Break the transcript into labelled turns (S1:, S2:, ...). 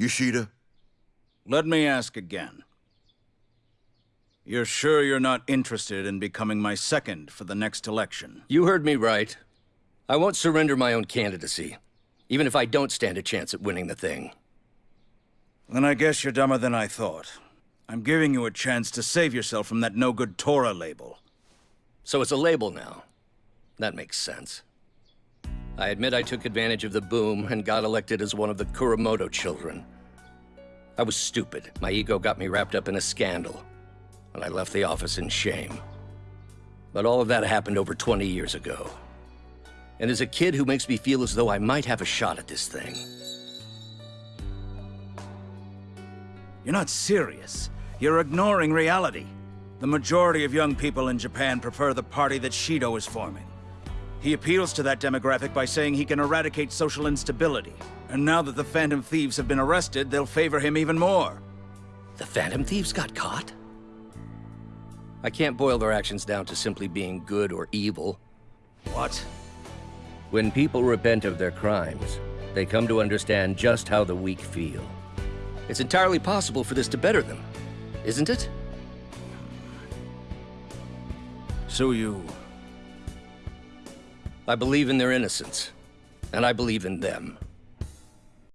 S1: Yoshida?
S2: Let me ask again. You're sure you're not interested in becoming my second for the next election?
S3: You heard me right. I won't surrender my own candidacy, even if I don't stand a chance at winning the thing.
S2: Then I guess you're dumber than I thought. I'm giving you a chance to save yourself from that no-good Tora label.
S3: So it's a label now. That makes sense. I admit I took advantage of the boom and got elected as one of the Kuramoto children. I was stupid. My ego got me wrapped up in a scandal, and I left the office in shame. But all of that happened over 20 years ago. And as a kid who makes me feel as though I might have a shot at this thing.
S2: You're not serious. You're ignoring reality. The majority of young people in Japan prefer the party that Shido is forming. He appeals to that demographic by saying he can eradicate social instability. And now that the Phantom Thieves have been arrested, they'll favor him even more.
S3: The Phantom Thieves got caught? I can't boil their actions down to simply being good or evil.
S2: What?
S3: When people repent of their crimes, they come to understand just how the weak feel. It's entirely possible for this to better them, isn't it?
S2: So you...
S3: I believe in their innocence, and I believe in them.